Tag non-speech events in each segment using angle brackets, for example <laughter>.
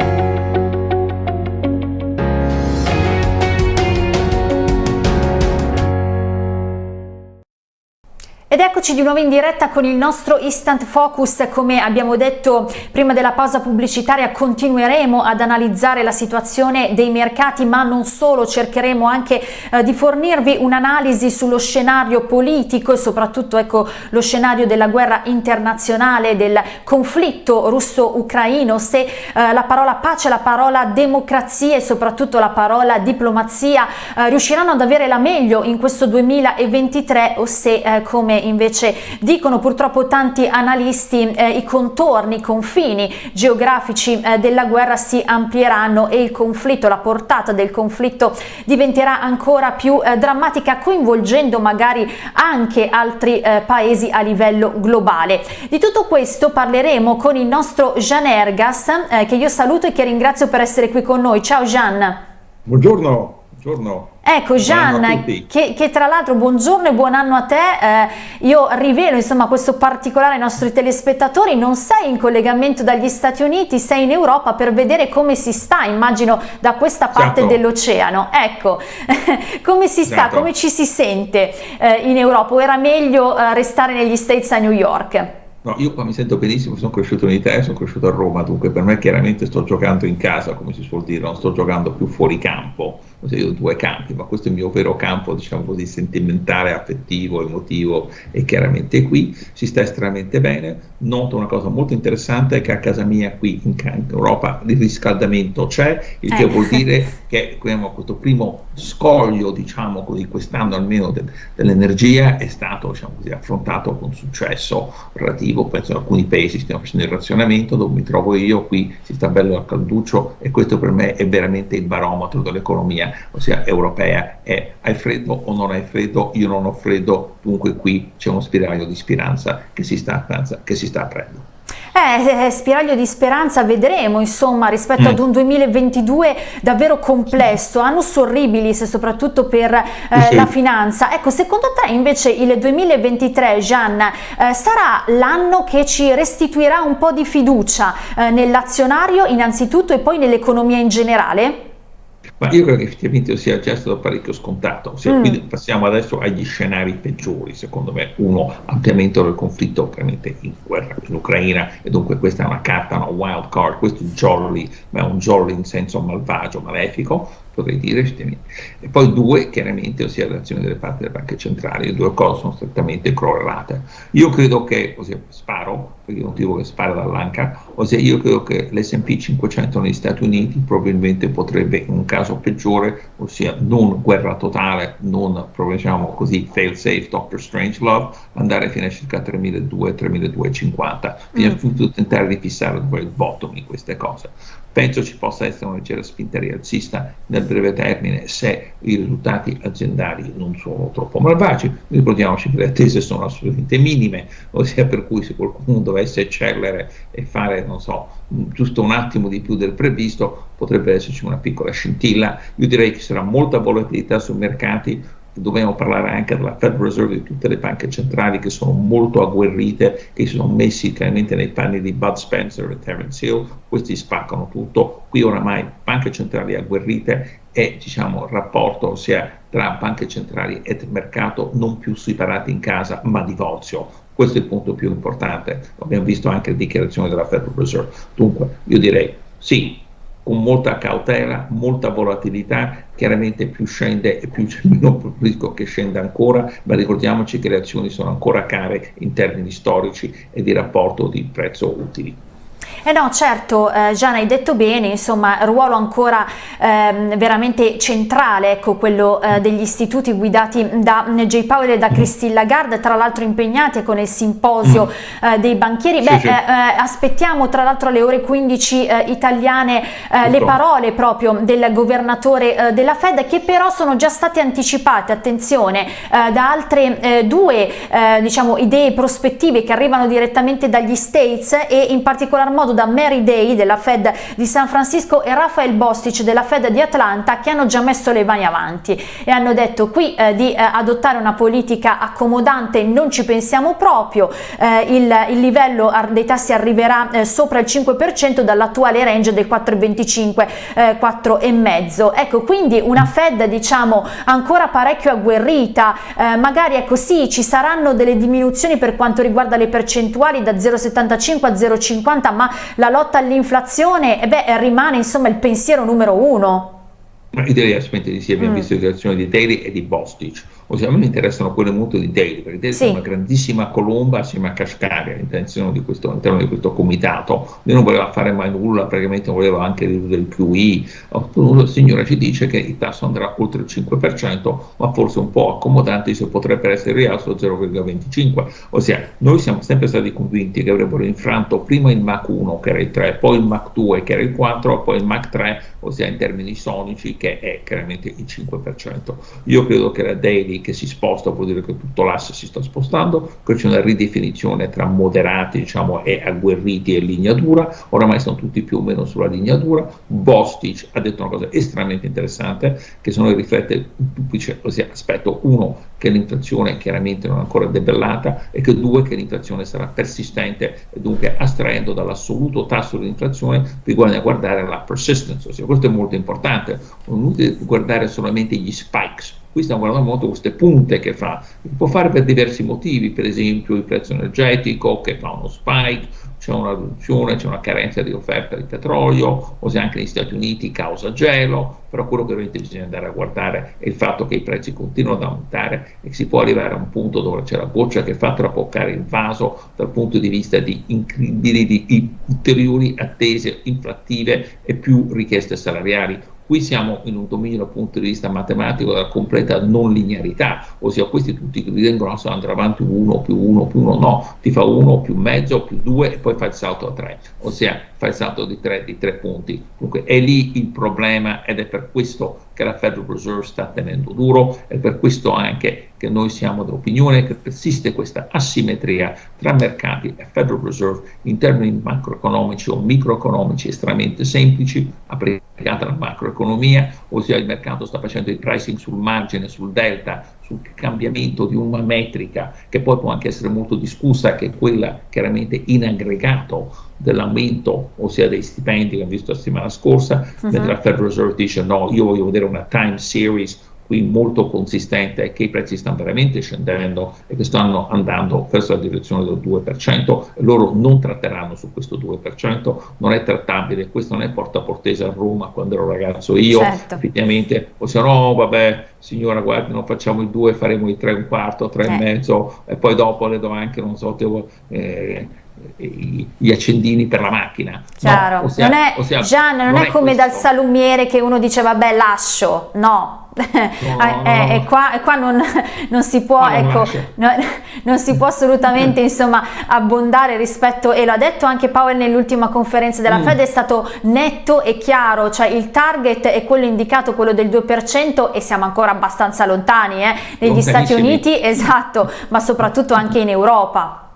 Ed eccoci di nuovo in diretta con il nostro Instant Focus, come abbiamo detto prima della pausa pubblicitaria continueremo ad analizzare la situazione dei mercati ma non solo, cercheremo anche eh, di fornirvi un'analisi sullo scenario politico e soprattutto ecco, lo scenario della guerra internazionale, del conflitto russo-ucraino, se eh, la parola pace, la parola democrazia e soprattutto la parola diplomazia eh, riusciranno ad avere la meglio in questo 2023 o se eh, come invece dicono purtroppo tanti analisti eh, i contorni, i confini geografici eh, della guerra si amplieranno e il conflitto, la portata del conflitto diventerà ancora più eh, drammatica coinvolgendo magari anche altri eh, paesi a livello globale. Di tutto questo parleremo con il nostro Jean Ergas eh, che io saluto e che ringrazio per essere qui con noi. Ciao Jean. Buongiorno. Buongiorno. Ecco Gian, che, che, tra l'altro buongiorno e buon anno a te, eh, io rivelo insomma questo particolare ai nostri telespettatori, non sei in collegamento dagli Stati Uniti, sei in Europa per vedere come si sta, immagino da questa parte certo. dell'oceano, ecco, <laughs> come si sta, certo. come ci si sente eh, in Europa o era meglio eh, restare negli States a New York? No, io qua mi sento benissimo, sono cresciuto in Italia, sono cresciuto a Roma, dunque per me chiaramente sto giocando in casa, come si suol dire, non sto giocando più fuori campo, io ho due campi, ma questo è il mio vero campo, diciamo così, sentimentale, affettivo, emotivo e chiaramente qui si sta estremamente bene. Noto una cosa molto interessante che a casa mia qui in, in Europa il riscaldamento c'è, il che eh. vuol dire <laughs> che abbiamo questo primo scoglio, diciamo così, quest'anno almeno de, dell'energia è stato diciamo così, affrontato con successo relativo, penso in alcuni paesi stiamo facendo il razionamento, dove mi trovo io, qui si sta bello al calduccio e questo per me è veramente il barometro dell'economia ossia europea, è hai freddo o non hai freddo, io non ho freddo, dunque qui c'è uno spiraglio di speranza che si sta, che si sta aprendo. Eh, eh, spiraglio di speranza vedremo insomma rispetto mm. ad un 2022 davvero complesso, annus orribilis soprattutto per eh, sì. la finanza. Ecco, secondo te invece il 2023, Gian, eh, sarà l'anno che ci restituirà un po' di fiducia eh, nell'azionario innanzitutto e poi nell'economia in generale? Ma io credo che effettivamente sia già stato parecchio scontato. Ossia, mm. Quindi passiamo adesso agli scenari peggiori, secondo me. Uno, ampliamento del conflitto ovviamente in guerra in Ucraina, e dunque questa è una carta, una wild card, questo è un jolly, ma è un jolly in senso malvagio, malefico potrei dire, e poi due chiaramente, ossia l'azione delle parti delle banche centrali, le due cose sono strettamente correlate. Io credo che, ossia sparo, perché non dico che spara dall'anca, ossia io credo che l'S&P 500 negli Stati Uniti probabilmente potrebbe in un caso peggiore, ossia non guerra totale, non diciamo così fail safe Dr. Strangelove, andare fino a circa 3200-3250, fino mm. a tentare di fissare dove il bottom in queste cose. Penso ci possa essere una leggera spinta rialzista nel breve termine se i risultati aziendali non sono troppo malvagi. Ricordiamoci che le attese sono assolutamente minime, ossia per cui se qualcuno dovesse eccellere e fare, non so, giusto un attimo di più del previsto, potrebbe esserci una piccola scintilla. Io direi che ci sarà molta volatilità sui mercati, dobbiamo parlare anche della Federal Reserve di tutte le banche centrali che sono molto agguerrite, che si sono messi chiaramente nei panni di Bud Spencer e Terence Hill, questi spaccano tutto, qui oramai banche centrali agguerrite e diciamo il rapporto sia tra banche centrali e mercato non più separati in casa ma divorzio, questo è il punto più importante, abbiamo visto anche le dichiarazioni della Federal Reserve, dunque io direi sì, con molta cautela, molta volatilità, chiaramente più scende e più c'è meno rischio che scenda ancora, ma ricordiamoci che le azioni sono ancora care in termini storici e di rapporto di prezzo utili. Eh no, certo, eh, Gian hai detto bene, insomma, ruolo ancora eh, veramente centrale, ecco, quello eh, degli istituti guidati da J. Powell e da Christine Lagarde, tra l'altro impegnati con il simposio mm. eh, dei banchieri. Beh, sì, sì. Eh, eh, aspettiamo tra l'altro alle ore 15 italiane le parole proprio del governatore della Fed, che però sono già state anticipate, attenzione, da altre due, diciamo, idee prospettive che arrivano direttamente dagli States e in particolar modo modo da Mary Day della Fed di San Francisco e Rafael Bostic della Fed di Atlanta che hanno già messo le mani avanti e hanno detto qui eh, di eh, adottare una politica accomodante non ci pensiamo proprio, eh, il, il, livello dei tassi arriverà eh, sopra il 5% dall'attuale range del 4,25 eh, 4,5 ecco quindi una Fed diciamo ancora parecchio agguerrita eh, magari ecco sì ci saranno delle diminuzioni per quanto riguarda le percentuali da 0,75 a 0,50 ma la lotta all'inflazione eh rimane insomma il pensiero numero uno direi assolutamente di sì, abbiamo mm. visto le dichiarazioni di Daly e di Bostic, ossia a me mi interessano quelle molto di Daly, perché Daly sì. è una grandissima colomba assieme a Kashkari all'interno di, questo, all'interno di questo comitato, lui non voleva fare mai nulla, praticamente voleva anche ridurre il QI, il signore ci dice che il tasso andrà oltre il 5%, ma forse un po' accomodante se potrebbe essere rialzo 0,25, ossia noi siamo sempre stati convinti che avrebbero infranto prima il Mach 1 che era il 3, poi il Mach 2 che era il 4, poi il Mach 3, ossia in termini sonici che è chiaramente il 5%. Io credo che la daily che si sposta vuol dire che tutto l'asse si sta spostando, che c'è una ridefinizione tra moderati diciamo, e agguerriti e linea dura, oramai sono tutti più o meno sulla linea dura. Bostic ha detto una cosa estremamente interessante che sono riflette un duplice aspetto, uno che l'inflazione chiaramente non è ancora debellata e che due che l'inflazione sarà persistente e dunque astraendo dall'assoluto tasso di inflazione bisogna guardare la persistence, ossia questo è molto importante, non è guardare solamente gli spikes, qui stiamo guardando molto queste punte che fa, può fare per diversi motivi, per esempio il prezzo energetico che fa uno spike, c'è una riduzione, c'è una carenza di offerta di petrolio, o se anche negli Stati Uniti causa gelo, però quello che ovviamente bisogna andare a guardare è il fatto che i prezzi continuano ad aumentare e si può arrivare a un punto dove c'è la goccia che fa traboccare il vaso dal punto di vista di incredibili, di ulteriori attese inflattive e più richieste salariali Qui siamo in un dominio dal punto di vista matematico della completa non linearità, ossia questi tutti che ritengono che andrà avanti 1 più 1 più 1, no, ti fa 1 più mezzo più 2 e poi fa il salto a 3, ossia fa il salto di 3 di 3 punti. Dunque è lì il problema ed è per questo che la Federal Reserve sta tenendo duro, è per questo anche che noi siamo dell'opinione che persiste questa asimmetria tra mercati e Federal Reserve in termini macroeconomici o microeconomici estremamente semplici, applicata alla macroeconomia, ossia il mercato sta facendo il pricing sul margine, sul delta, sul cambiamento di una metrica che poi può anche essere molto discussa, che è quella chiaramente in aggregato dell'aumento, ossia dei stipendi che abbiamo visto la settimana scorsa, uh -huh. mentre la Federal Reserve dice no, io voglio vedere una time series qui molto consistente è che i prezzi stanno veramente scendendo e che stanno andando verso la direzione del 2% e loro non tratteranno su questo 2%, non è trattabile, questo non è porta portese a Roma quando ero ragazzo io, certo. effettivamente possiamo, no vabbè signora guardi non facciamo il 2, faremo il 3 un quarto, 3 eh. e mezzo e poi dopo le do anche, non so, devo, eh, gli accendini per la macchina. Chiaro, no, ossia, non è, ossia, Gian, non, non è, è come questo. dal salumiere che uno dice vabbè lascio, no, No, no, eh, no. E qua, e qua non, <laughs> non, si può, ecco, non, <laughs> non, si può assolutamente insomma, abbondare rispetto, e l'ha detto anche Powell nell'ultima conferenza della mm. Fed, è stato netto e chiaro, cioè il target è quello indicato, quello del 2% e siamo ancora abbastanza lontani eh, negli Stati Uniti, <laughs> esatto, ma soprattutto anche in Europa.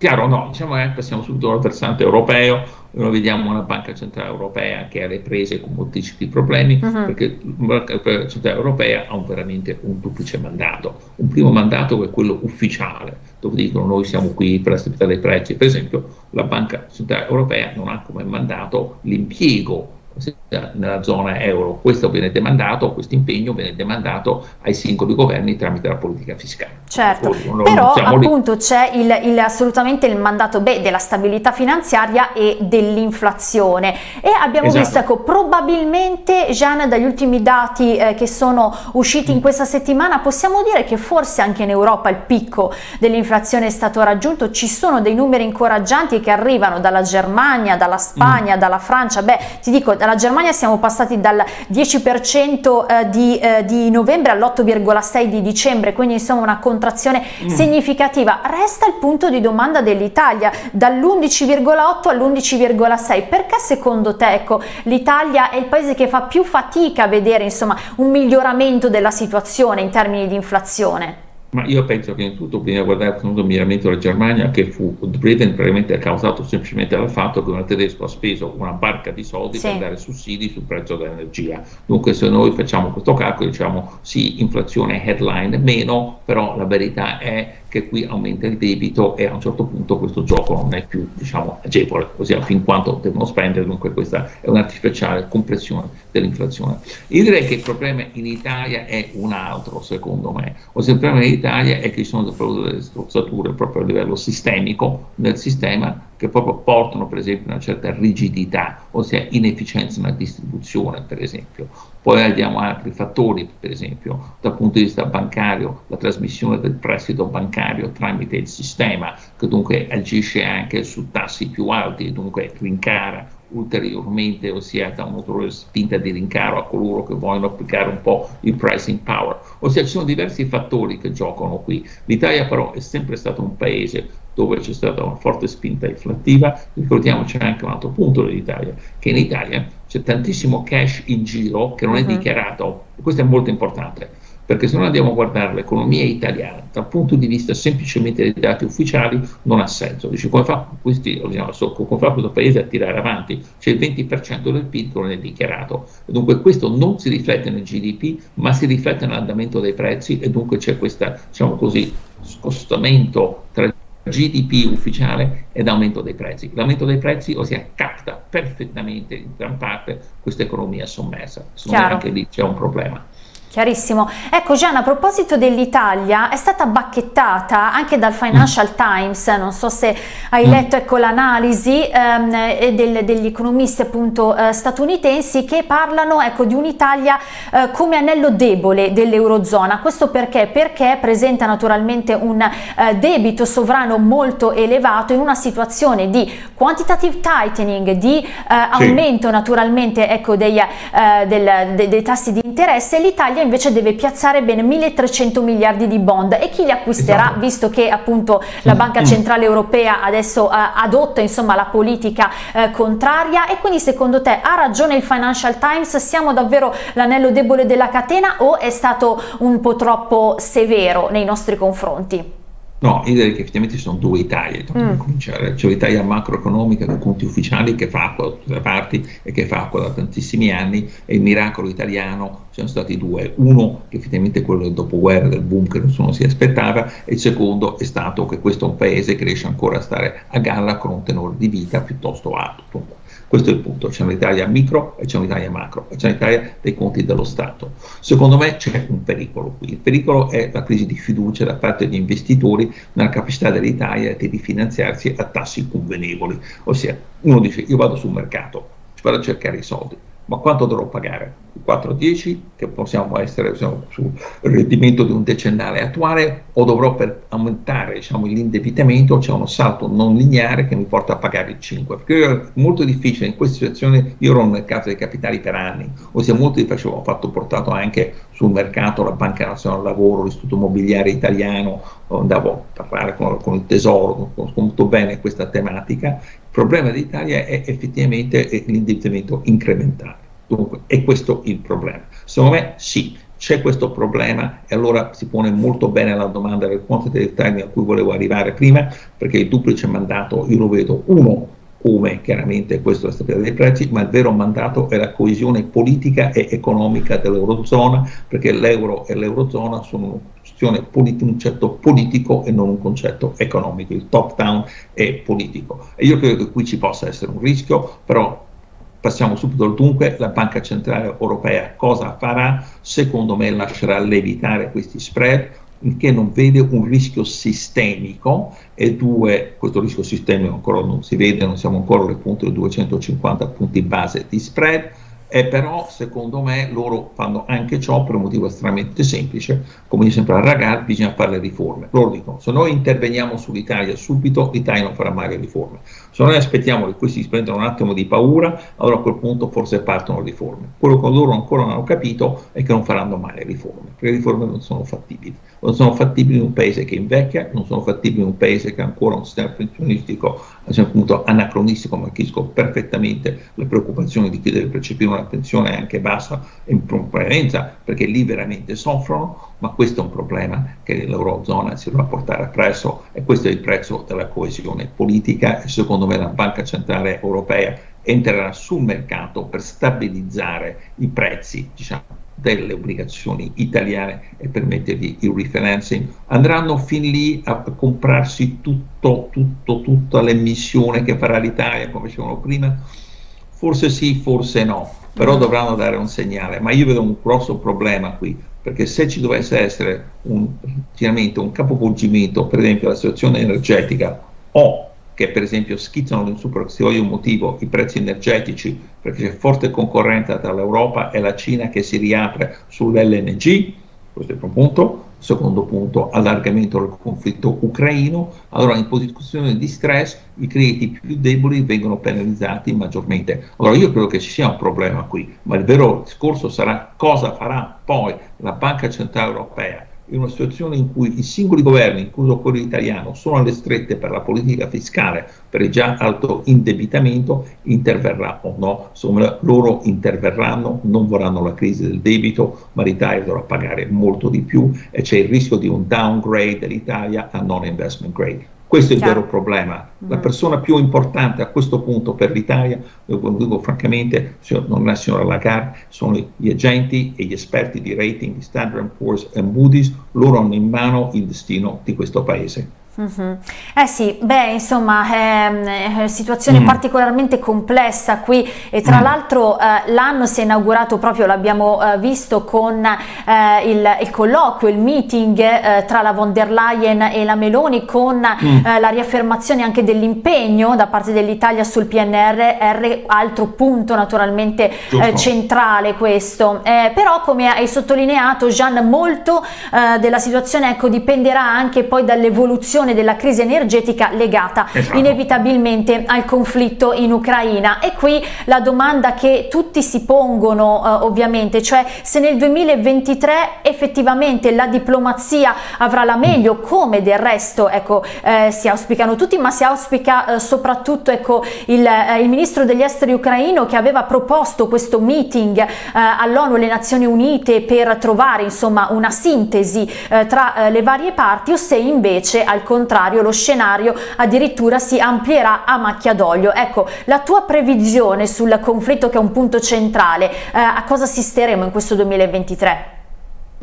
Chiaro, no, diciamo che passiamo subito al versante europeo, noi vediamo una banca centrale europea che ha le prese con moltissimi problemi, uh -huh. perché la banca centrale europea ha un, veramente un duplice mandato. Un primo mandato che è quello ufficiale, dove dicono noi siamo qui per la stabilità dei prezzi, per esempio la banca centrale europea non ha come mandato l'impiego nella zona euro. Questo viene demandato, questo impegno viene demandato ai singoli governi tramite la politica fiscale. Certo, non, però appunto c'è assolutamente il mandato B della stabilità finanziaria e dell'inflazione e abbiamo esatto. visto, ecco, probabilmente Gian dagli ultimi dati eh, che sono usciti in questa settimana possiamo dire che forse anche in Europa il picco dell'inflazione è stato raggiunto, ci sono dei numeri incoraggianti che arrivano dalla Germania, dalla Spagna, mm. dalla Francia, beh ti dico dalla Germania siamo passati dal 10% eh, di, eh, di novembre all'8,6% di dicembre, quindi insomma una contrazione mm. significativa. Resta il punto di domanda dell'Italia, dall'11,8 all'11,6. Perché secondo te ecco, l'Italia è il paese che fa più fatica a vedere insomma, un miglioramento della situazione in termini di inflazione? Ma io penso che in tutto bisogna guardare un miramento la Germania che fu driven probabilmente causato semplicemente dal fatto che un tedesco ha speso una barca di soldi sì. per dare sussidi sul prezzo dell'energia. Dunque se noi facciamo questo calcolo diciamo sì, inflazione headline meno, però la verità è che qui aumenta il debito e a un certo punto questo gioco non è più diciamo, agevole, ossia fin quanto devono spendere, dunque questa è un'artificiale compressione dell'inflazione. Io direi che il problema in Italia è un altro, secondo me, ossia il problema in Italia è che ci sono delle strozzature proprio a livello sistemico nel sistema che proprio portano per esempio una certa rigidità, ossia inefficienza nella distribuzione per esempio. Poi abbiamo altri fattori, per esempio dal punto di vista bancario, la trasmissione del prestito bancario tramite il sistema, che dunque agisce anche su tassi più alti e dunque rincara ulteriormente, ossia da un'ulteriore spinta di rincaro a coloro che vogliono applicare un po' il pricing power. Ossia ci sono diversi fattori che giocano qui. L'Italia però è sempre stato un paese dove c'è stata una forte spinta inflattiva, ricordiamoci anche un altro punto dell'Italia, che in Italia c'è tantissimo cash in giro che non è uh-huh. dichiarato, questo è molto importante, perché se noi andiamo a guardare l'economia italiana dal punto di vista semplicemente dei dati ufficiali non ha senso, dice come fa, questi, come fa questo paese a tirare avanti, c'è il 20% del PIL che non è dichiarato, dunque questo non si riflette nel GDP ma si riflette nell'andamento dei prezzi e dunque c'è questo diciamo così, scostamento tra GDP ufficiale ed aumento dei prezzi. L'aumento dei prezzi, ossia, capta perfettamente in gran parte questa economia sommersa. Secondo me anche lì c'è un problema. Chiarissimo. Ecco Gianna, a proposito dell'Italia, è stata bacchettata anche dal Financial mm. Times, non so se hai mm. letto ecco, l'analisi ehm, del, degli economisti appunto eh, statunitensi che parlano ecco, di un'Italia eh, come anello debole dell'Eurozona. Questo perché? Perché presenta naturalmente un eh, debito sovrano molto elevato in una situazione di quantitative tightening, di eh, aumento sì. naturalmente ecco, dei, eh, del, de, dei tassi di interesse. L'Italia l'Italia invece deve piazzare ben 1300 miliardi di bond e chi li acquisterà esatto. visto che appunto la Banca Centrale Europea adesso eh, adotta insomma la politica eh, contraria e quindi secondo te ha ragione il Financial Times siamo davvero l'anello debole della catena o è stato un po' troppo severo nei nostri confronti? No, io direi che effettivamente ci sono due Italie, mm. cominciare. C'è l'Italia macroeconomica con conti ufficiali che fa acqua da tutte le parti e che fa acqua da tantissimi anni e il miracolo italiano ci sono stati due. Uno che effettivamente è quello del dopoguerra, del boom che nessuno si aspettava e il secondo è stato che questo è un paese che riesce ancora a stare a galla con un tenore di vita piuttosto alto. Questo è il punto, c'è un'Italia micro e c'è un'Italia macro, c'è un'Italia dei conti dello Stato. Secondo me c'è un pericolo qui, il pericolo è la crisi di fiducia da parte degli investitori nella capacità dell'Italia di rifinanziarsi a tassi convenevoli, ossia uno dice io vado sul mercato, vado a cercare i soldi, ma quanto dovrò pagare? 4-10 che possiamo essere diciamo, sul rendimento di un decennale attuale o dovrò per aumentare diciamo, l'indebitamento c'è uno salto non lineare che mi porta a pagare il 5 perché è molto difficile in questa situazione io ero nel mercato dei capitali per anni. Ossia molto difficile ho fatto portato anche sul mercato la Banca Nazionale del Lavoro l'Istituto Immobiliare Italiano andavo a parlare con, con il Tesoro conosco molto bene questa tematica. Il problema dell'Italia è effettivamente l'indebitamento incrementale Dunque, è questo il problema. Secondo me sì, c'è questo problema e allora si pone molto bene la domanda del quantitative tightening a cui volevo arrivare prima, perché il duplice mandato io lo vedo uno come chiaramente questo è la stabilità dei prezzi, ma il vero mandato è la coesione politica e economica dell'Eurozona, perché l'euro e l'Eurozona sono un concetto politico e non un concetto economico, il top down è politico. E io credo che qui ci possa essere un rischio, però Passiamo subito al dunque, la Banca Centrale Europea cosa farà? Secondo me lascerà levitare questi spread, che non vede un rischio sistemico. E due, questo rischio sistemico ancora non si vede, non siamo ancora alle punte di 250 punti base di spread, e però secondo me loro fanno anche ciò per un motivo estremamente semplice, come dice sempre a Ragaz, bisogna fare le riforme. Loro dicono, se noi interveniamo sull'Italia subito, l'Italia non farà mai le riforme. Se noi aspettiamo che questi si prendano un attimo di paura, allora a quel punto forse partono le riforme. Quello che loro ancora non hanno capito è che non faranno mai le riforme, perché le riforme non sono fattibili. Non sono fattibili in un paese che invecchia, non sono fattibili in un paese che ha ancora un sistema pensionistico, appunto anacronistico, ma capisco perfettamente le preoccupazioni di chi deve percepire una è anche bassa in prevalenza perché lì veramente soffrono, ma questo è un problema che l'Eurozona si dovrà portare appresso e questo è il prezzo della coesione politica e secondo me la Banca Centrale Europea entrerà sul mercato per stabilizzare i prezzi diciamo, delle obbligazioni italiane e permettergli il refinancing, andranno fin lì a comprarsi tutto, tutto, tutta l'emissione che farà l'Italia, come dicevano prima? Forse sì, forse no, però mm. dovranno dare un segnale. Ma io vedo un grosso problema qui, perché se ci dovesse essere un, un capovolgimento, per esempio la situazione energetica o che per esempio schizzano su per un motivo i prezzi energetici perché c'è forte concorrenza tra l'Europa e la Cina che si riapre sull'LNG, questo è il primo punto, secondo punto allargamento del conflitto ucraino, allora in posizione di stress i crediti più deboli vengono penalizzati maggiormente. Allora io credo che ci sia un problema qui, ma il vero discorso sarà cosa farà poi la Banca Centrale Europea in una situazione in cui i singoli governi, incluso quello italiano, sono alle strette per la politica fiscale, per il già alto indebitamento, interverrà o no, insomma loro interverranno, non vorranno la crisi del debito, ma l'Italia dovrà pagare molto di più e c'è il rischio di un downgrade dell'Italia a non investment grade. Questo è il vero problema. La mm. persona più importante a questo punto per l'Italia, lo dico francamente, non è la signora Lagarde, sono gli agenti e gli esperti di rating di Standard Poor's e Moody's, loro hanno in mano il destino di questo paese. Mm -hmm. Eh sì, beh insomma è, è situazione mm. particolarmente complessa qui e tra mm. l'altro eh, l'anno si è inaugurato proprio, l'abbiamo eh, visto con eh, il, il, colloquio, il meeting eh, tra la von der Leyen e la Meloni con mm. eh, la riaffermazione anche dell'impegno da parte dell'Italia sul PNRR, altro punto naturalmente eh, centrale questo, però come hai sottolineato Gian molto della situazione ecco, dipenderà anche poi dall'evoluzione gestione della crisi energetica legata esatto. inevitabilmente al conflitto in Ucraina e qui la domanda che tutti si pongono eh, ovviamente cioè se nel 2023 effettivamente la diplomazia avrà la meglio come del resto ecco eh, si auspicano tutti ma si auspica eh, soprattutto ecco il, eh, il, ministro degli esteri ucraino che aveva proposto questo meeting eh, all'ONU e alle Nazioni Unite per trovare insomma una sintesi eh, tra le varie parti o se invece al contrario lo scenario addirittura si amplierà a macchia d'olio. Ecco, la tua previsione sul conflitto che è un punto centrale, eh, a cosa assisteremo in questo 2023?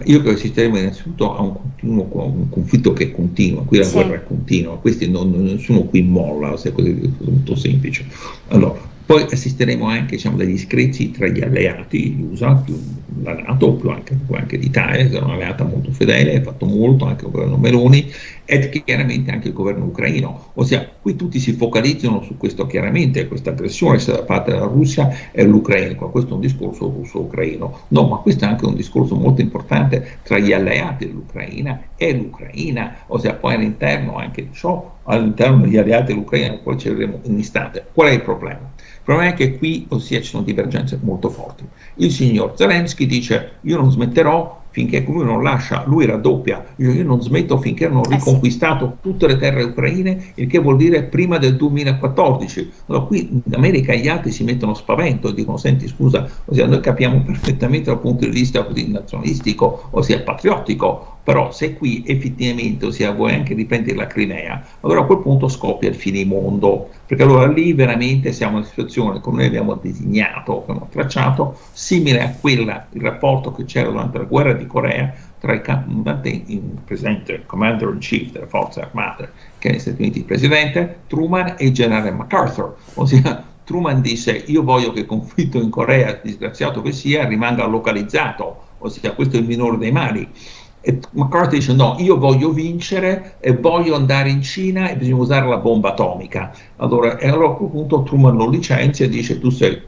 Io credo che assisteremo innanzitutto a un, continuo, un, conflitto che continua, qui la sì. guerra è continua, questi non, nessuno qui molla, è molto semplice. Allora, poi assisteremo anche diciamo, degli screzi tra gli alleati, gli USA, più la Nato, più anche, più anche l'Italia, che è un'alleata molto fedele, ha fatto molto anche il governo Meloni, e chiaramente anche il governo ucraino. Ossia, qui tutti si focalizzano su questo chiaramente, questa aggressione da parte della Russia e l'Ucraina, questo è un discorso russo-ucraino. No, ma questo è anche un discorso molto importante tra gli alleati dell'Ucraina e l'Ucraina, ossia poi all'interno anche di ciò, all'interno degli alleati dell'Ucraina, poi ci vedremo in un istante. Qual è il problema? Il problema è che qui, ossia, ci sono divergenze molto forti. Il signor Zelensky dice io non smetterò finché lui non lascia, lui raddoppia, io, io non smetto finché non ho riconquistato eh sì. tutte le terre ucraine, il che vuol dire prima del 2014. Allora qui in America gli altri si mettono spavento e dicono senti scusa, ossia, noi capiamo <laughs> perfettamente dal punto di vista nazionalistico, ossia patriottico, però se qui effettivamente, ossia vuoi anche riprendere la Crimea, allora a quel punto scoppia il finimondo, perché allora lì veramente siamo in una situazione come noi abbiamo disegnato, abbiamo tracciato, simile a quella, il rapporto che c'era durante la guerra di Corea tra il comandante in presente, il commander in chief delle forze armate, che è negli Stati Uniti il presidente, Truman e il generale MacArthur, ossia Truman disse io voglio che il conflitto in Corea, disgraziato che sia, rimanga localizzato, ossia questo è il minore dei mali e McCarthy dice no, io voglio vincere e voglio andare in Cina e bisogna usare la bomba atomica. Allora, e allora a quel punto Truman lo licenzia e dice tu sei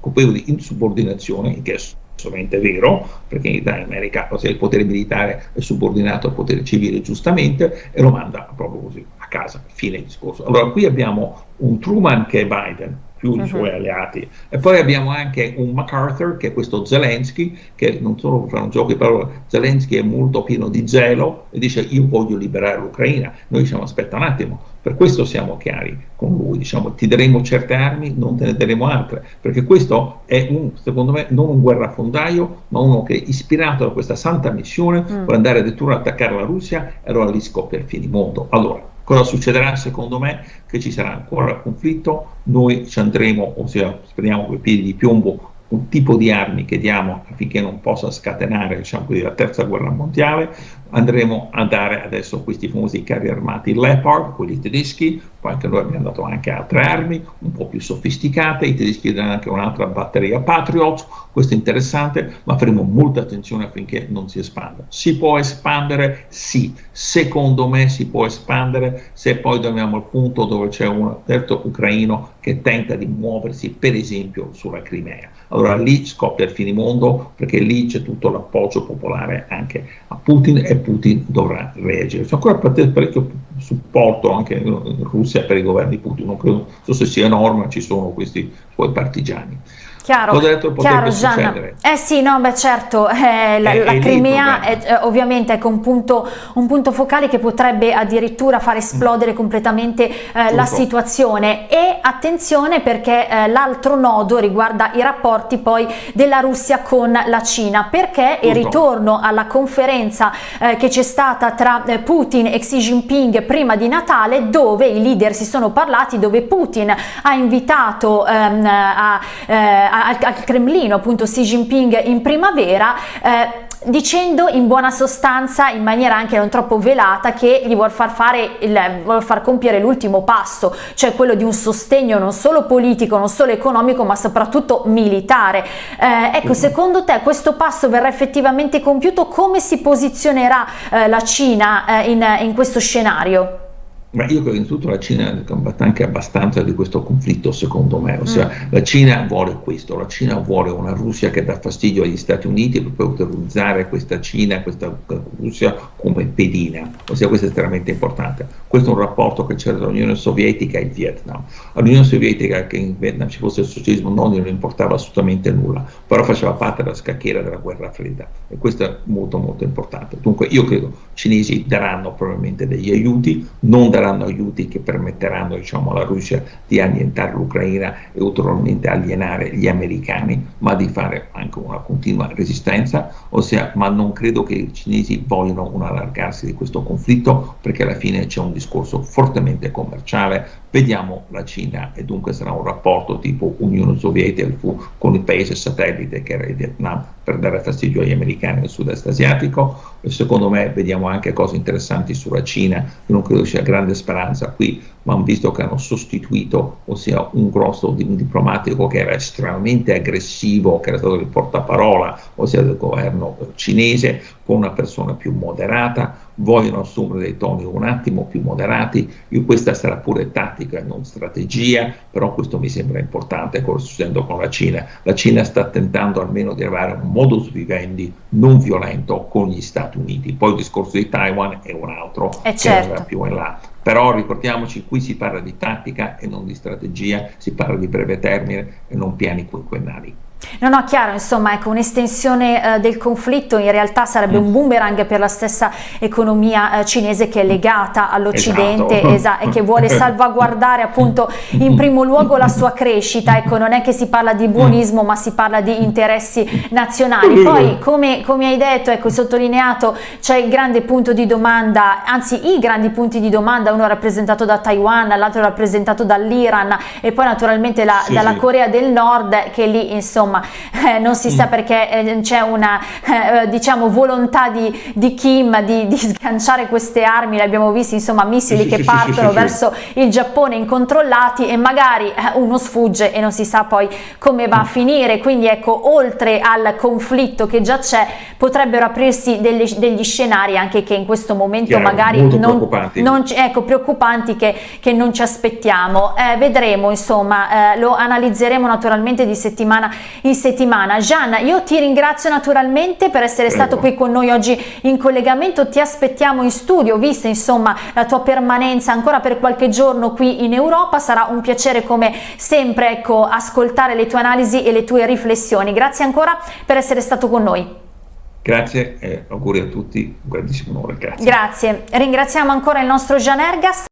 colpevole di insubordinazione, che è assolutamente vero, perché in America il potere militare è subordinato al potere civile giustamente e lo manda proprio così a casa, fine discorso. Allora qui abbiamo un Truman che è Biden, più uh -huh. i suoi alleati. E poi abbiamo anche un MacArthur, che è questo Zelensky, che non solo per fare un gioco di parole, Zelensky è molto pieno di zelo e dice io voglio liberare l'Ucraina. Noi diciamo aspetta un attimo, per questo siamo chiari con lui, diciamo ti daremo certe armi, non te ne daremo altre, perché questo è un, secondo me non un guerrafondaio, ma uno che ispirato da questa santa missione mm. vuole andare addirittura ad attaccare la Russia allora lì scoppia il finimondo. Allora, cosa succederà secondo me? Che ci sarà ancora conflitto, noi ci andremo, ossia speriamo con i piedi di piombo un tipo di armi che diamo affinché non possa scatenare diciamo la terza guerra mondiale, andremo a dare adesso questi famosi carri armati Leopard, quelli tedeschi, poi anche noi abbiamo dato anche altre armi un po' più sofisticate, i tedeschi daranno anche un'altra batteria Patriot, questo è interessante, ma faremo molta attenzione affinché non si espanda. Si può espandere? Sì, secondo me si può espandere se poi dobbiamo al punto dove c'è un terzo ucraino che tenta di muoversi per esempio sulla Crimea. Allora lì scoppia il finimondo perché lì c'è tutto l'appoggio popolare anche a Putin e Putin dovrà reagire. C'è ancora parecchio supporto anche in Russia per i governi Putin, non credo, so se sia enorme, ci sono questi suoi partigiani. Chiaro, Cosa detto chiaro Gianna. Eh sì, no, beh certo, eh, la, è, la è Crimea è, eh, ovviamente ecco, un, punto, un punto focale che potrebbe addirittura far esplodere mm. completamente eh, la situazione. E attenzione perché eh, l'altro nodo riguarda i rapporti poi della Russia con la Cina, perché il ritorno alla conferenza eh, che c'è stata tra eh, Putin e Xi Jinping prima di Natale dove i leader si sono parlati, dove Putin ha invitato ehm, a al, al Cremlino appunto Xi Jinping in primavera eh, dicendo in buona sostanza in maniera anche non troppo velata che gli vuol far fare il, vuol far compiere l'ultimo passo cioè quello di un sostegno non solo politico non solo economico ma soprattutto militare. Eh, ecco secondo te questo passo verrà effettivamente compiuto? Come si posizionerà eh, la Cina eh, in, in questo scenario? Ma io credo che innanzitutto la Cina è combatte anche abbastanza di questo conflitto, secondo me. Ossia, mm. la Cina vuole questo, la Cina vuole una Russia che dà fastidio agli Stati Uniti per utilizzare questa Cina, questa Russia come pedina. Ossia, questo è estremamente importante. Questo è un rapporto che c'era tra l'Unione Sovietica e il Vietnam. All'Unione Sovietica che in Vietnam ci fosse il socialismo non gliene importava assolutamente nulla, però faceva parte della scacchiera della guerra fredda e questo è molto molto importante. Dunque io credo che i cinesi daranno probabilmente degli aiuti, non daranno aiuti che permetteranno diciamo, alla Russia di annientare l'Ucraina e ulteriormente alienare gli americani, ma di fare anche una continua resistenza, ossia, ma non credo che i cinesi vogliano un allargarsi di questo conflitto perché alla fine c'è un discorso fortemente commerciale, vediamo la Cina e dunque sarà un rapporto tipo Unione Sovietica con il paese satellite che era il Vietnam per dare fastidio agli americani del sud-est asiatico. Secondo me vediamo anche cose interessanti sulla Cina, io non credo sia grande speranza qui, ma visto che hanno sostituito, ossia un grosso diplomatico che era estremamente aggressivo, che era stato il portaparola, ossia del governo cinese, con una persona più moderata, vogliono assumere dei toni un attimo più moderati, io questa sarà pure tattica e non strategia, però questo mi sembra importante, cosa succedendo con la Cina. La Cina sta tentando almeno di avere un modus vivendi non violento con gli Stati Uniti, poi il discorso di Taiwan è un altro, è che certo. più in là. Però ricordiamoci, qui si parla di tattica e non di strategia, si parla di breve termine e non piani quinquennali. No, no, chiaro, insomma, ecco, un'estensione eh, del conflitto in realtà sarebbe mm. un boomerang per la stessa economia eh, cinese che è legata all'Occidente esatto. e che vuole <laughs> salvaguardare appunto in primo luogo la sua crescita, ecco, non è che si parla di buonismo ma si parla di interessi nazionali. Poi, come, come hai detto, ecco, sottolineato, c'è il grande punto di domanda, anzi i grandi punti di domanda, uno rappresentato da Taiwan, l'altro rappresentato dall'Iran e poi naturalmente la, sì, dalla. Corea del Nord che lì insomma eh, non si sa mm. perché eh, c'è una eh, diciamo volontà di, di Kim di, di, sganciare queste armi, l'abbiamo visto insomma missili che partono verso il Giappone incontrollati e magari eh, uno sfugge e non si sa poi come va a finire, quindi ecco oltre al conflitto che già c'è potrebbero aprirsi delle, degli scenari anche che in questo momento Chiaro, magari non, preoccupanti. non ecco, preoccupanti che, che, non ci aspettiamo. Eh, vedremo insomma, eh, lo analizzeremo naturalmente di settimana in di settimana. Gian, io ti ringrazio naturalmente per essere Prego. stato qui con noi oggi in collegamento, ti aspettiamo in studio, vista insomma la tua permanenza ancora per qualche giorno qui in Europa, sarà un piacere come sempre ecco, ascoltare le tue analisi e le tue riflessioni. Grazie ancora per essere stato con noi. Grazie e auguri a tutti, un grandissimo onore. Grazie. Grazie. Ringraziamo ancora il nostro Gian Ergas.